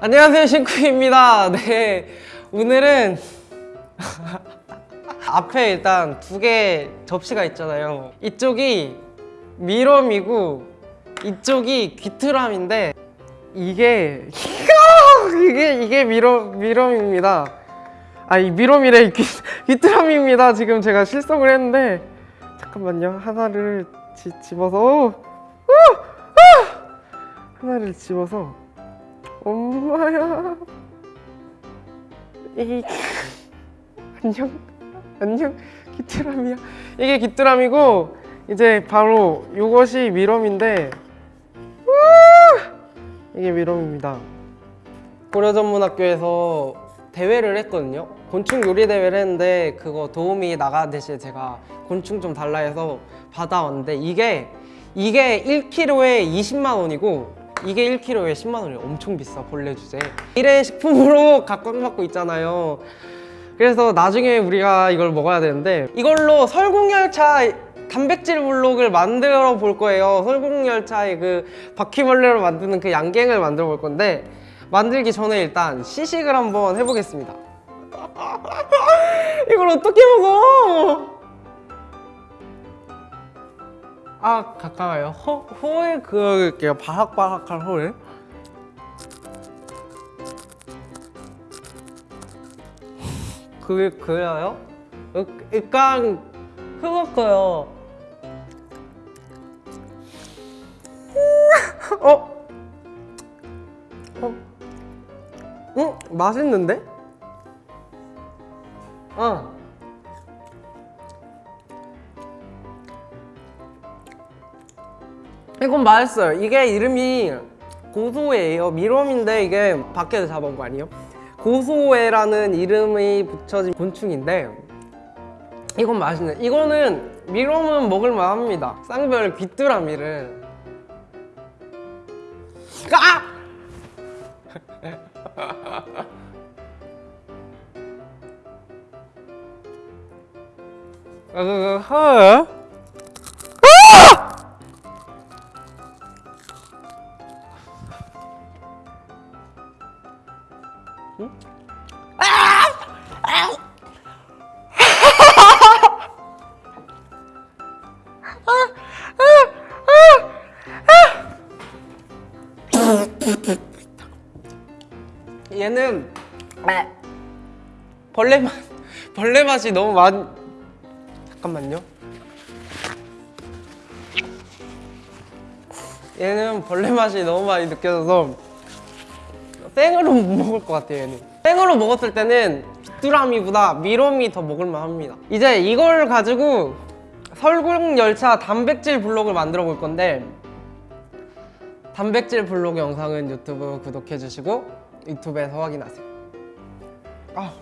안녕하세요 신쿠입니다. 네 오늘은 앞에 일단 두 개 접시가 있잖아요. 이쪽이 미럼이고 이쪽이 귀트람인데 이게 이게 이게 미럼 미럼입니다. 아이 미럼이래. 귀, 귀트람입니다. 지금 제가 실성을 했는데 잠깐만요. 하나를 지, 집어서! 하나를 집어서 엄마야. 이 안녕 안녕 귀뚜라미야. 이게 귀뚜라미고 이제 바로 이것이 미럼인데 우! 이게 미럼입니다. 고려전문학교에서 대회를 했거든요. 곤충 요리 대회를 했는데 그거 도움이 나가듯이 제가 곤충 좀 달라 해서 받아왔는데 이게 이게 1kg에 20만 원이고 이게 1kg에 10만 원이 엄청 비싸 벌레 주제. 일회 식품으로 각광받고 있잖아요. 그래서 나중에 우리가 이걸 먹어야 되는데 이걸로 설국열차 단백질 블록을 만들어 볼 거예요. 설국열차의 그 바퀴벌레로 만드는 그 양갱을 만들어 볼 건데 만들기 전에 일단 시식을 한번 해보겠습니다. 이걸 어떻게 먹어 아 가까워요 호, 호의 그 바삭바삭한 호를 그게 그래요? 약- 약간 흐뭇해요 어? 어? 응? 맛있는데? 어 이건 맛있어요. 이게 이름이 고소해예요. 미롬인데 이게 밖에서 잡아온 거 아니에요? 고소해라는 이름이 붙여진 곤충인데 이건 맛있네. 이거는 미롬은 먹을만 합니다. 쌍별 귀뚜라미를. 아! 아, 그, 그, 허? 얘는 벌레 맛 벌레 맛이 너무 많 잠깐만요. 얘는 벌레 맛이 너무 많이 느껴져서 생으로 못 먹을 것 같아요 얘는. 생으로 먹었을 때는 뚜라미보다 미롬이 더 먹을만 합니다. 이제 이걸 가지고 설국열차 단백질 블록을 만들어 볼 건데 단백질 블록 영상은 유튜브 구독해 주시고 유튜브에서 확인하세요. 아